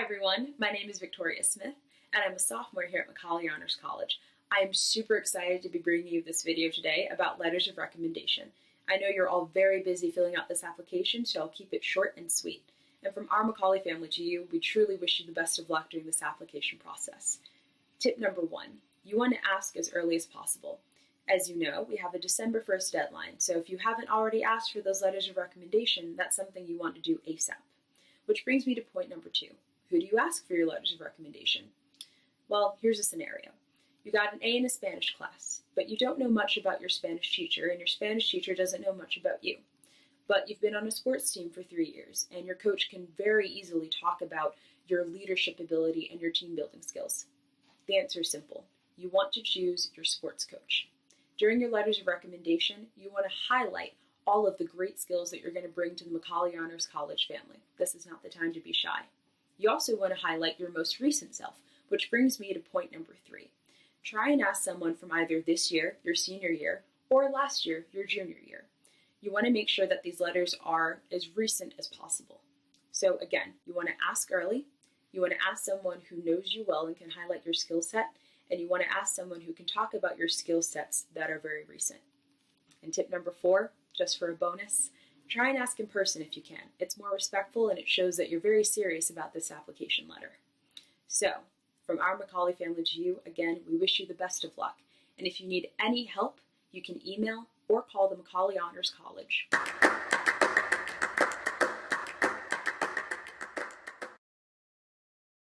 everyone. My name is Victoria Smith, and I'm a sophomore here at Macaulay Honors College. I am super excited to be bringing you this video today about letters of recommendation. I know you're all very busy filling out this application, so I'll keep it short and sweet. And from our Macaulay family to you, we truly wish you the best of luck during this application process. Tip number one, you want to ask as early as possible. As you know, we have a December 1st deadline, so if you haven't already asked for those letters of recommendation, that's something you want to do ASAP. Which brings me to point number two. Who do you ask for your letters of recommendation? Well, here's a scenario. You got an A in a Spanish class, but you don't know much about your Spanish teacher, and your Spanish teacher doesn't know much about you. But you've been on a sports team for three years, and your coach can very easily talk about your leadership ability and your team building skills. The answer is simple. You want to choose your sports coach. During your letters of recommendation, you want to highlight all of the great skills that you're going to bring to the Macaulay Honors College family. This is not the time to be shy. You also want to highlight your most recent self, which brings me to point number three. Try and ask someone from either this year, your senior year, or last year, your junior year. You want to make sure that these letters are as recent as possible. So again, you want to ask early, you want to ask someone who knows you well and can highlight your skill set, and you want to ask someone who can talk about your skill sets that are very recent. And tip number four, just for a bonus, try and ask in person if you can. It's more respectful and it shows that you're very serious about this application letter. So, from our Macaulay family to you, again, we wish you the best of luck. And if you need any help, you can email or call the Macaulay Honors College.